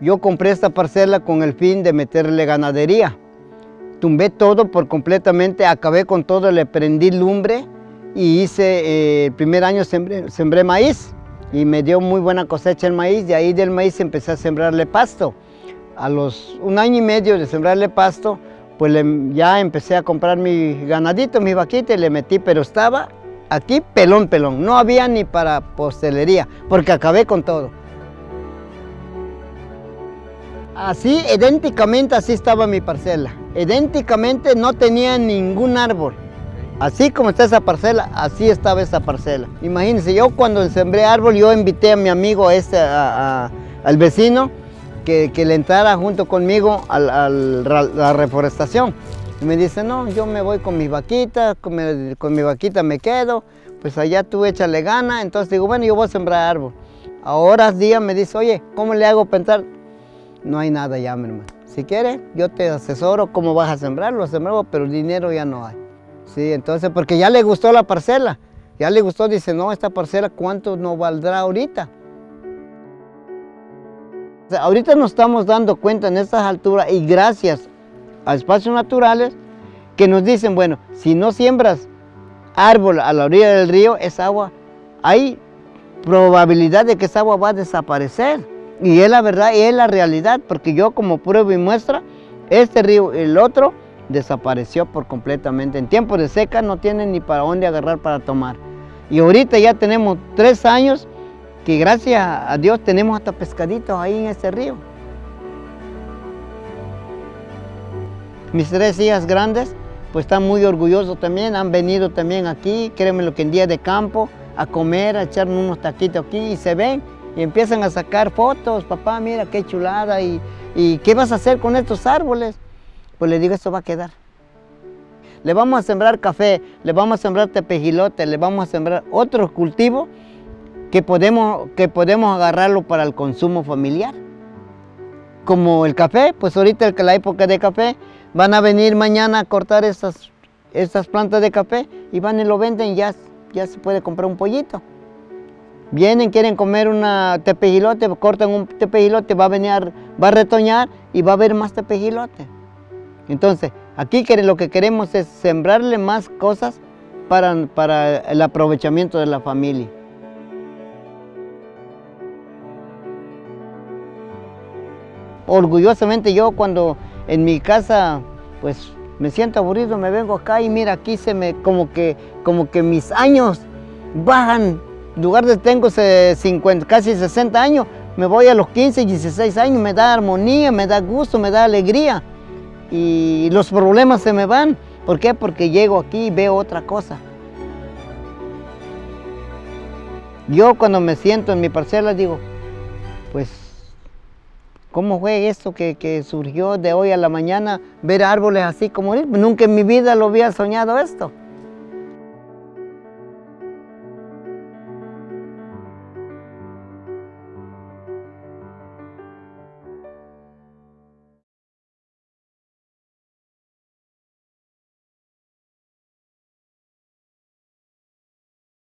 yo compré esta parcela con el fin de meterle ganadería. Tumbé todo por completamente, acabé con todo, le prendí lumbre y hice, eh, el primer año sembré, maíz y me dio muy buena cosecha el maíz, de ahí del maíz empecé a sembrarle pasto. A los un año y medio de sembrarle pasto, pues ya empecé a comprar mi ganadito, mi vaquita y le metí, pero estaba aquí pelón, pelón. No había ni para postelería, porque acabé con todo. Así, idénticamente así estaba mi parcela. Idénticamente no tenía ningún árbol. Así como está esa parcela, así estaba esa parcela. Imagínense, yo cuando sembré árbol, yo invité a mi amigo, este, al vecino, que, le entrara junto conmigo a, la reforestación. Y me dice, no, yo me voy con mi vaquita, con mi, vaquita me quedo, pues allá tú échale gana. Entonces digo, bueno, yo voy a sembrar árbol. Ahora día me dice, oye, ¿cómo le hago para entrar? No hay nada ya, mi hermano. Si quieres, yo te asesoro cómo vas a sembrar, lo sembramos, pero dinero ya no hay. Sí, entonces, porque ya le gustó la parcela, ya le gustó, dice, no, esta parcela, ¿cuánto nos valdrá ahorita? ahorita nos estamos dando cuenta en estas alturas y gracias a espacios naturales que nos dicen, bueno, si no siembras árbol a la orilla del río, esa agua, hay probabilidad de que esa agua va a desaparecer. Y es la verdad y es la realidad, porque yo como prueba y muestra, este río y el otro desapareció por completamente. En tiempo de seca no tienen ni para dónde agarrar para tomar. Y ahorita ya tenemos tres años que gracias a Dios tenemos hasta pescaditos ahí en ese río. Mis tres hijas grandes pues están muy orgullosos también, han venido también aquí, créeme lo que en día de campo, a comer, a echarme unos taquitos aquí y se ven y empiezan a sacar fotos, papá mira qué chulada y, y qué vas a hacer con estos árboles. Pues le digo, esto va a quedar. Le vamos a sembrar café, le vamos a sembrar tepejilote, le vamos a sembrar otros cultivos que podemos, que podemos agarrarlo para el consumo familiar. Como el café, pues ahorita la época de café, van a venir mañana a cortar estas, estas plantas de café y van y lo venden, ya, ya se puede comprar un pollito. Vienen, quieren comer una tepejilote, cortan un tepejilote, va a venir, va a retoñar y va a haber más tepejilote. Entonces, aquí lo que queremos es sembrarle más cosas para, para el aprovechamiento de la familia. Orgullosamente yo cuando en mi casa, pues me siento aburrido, me vengo acá y mira, aquí se me, como que, como que mis años bajan. Lugar de tengo 50, casi 60 años, me voy a los 15, 16 años, me da armonía, me da gusto, me da alegría y los problemas se me van. ¿Por qué? Porque llego aquí y veo otra cosa. Yo cuando me siento en mi parcela digo, pues, ¿cómo fue esto que, surgió de hoy a la mañana? Ver árboles así como Nunca en mi vida lo había soñado esto.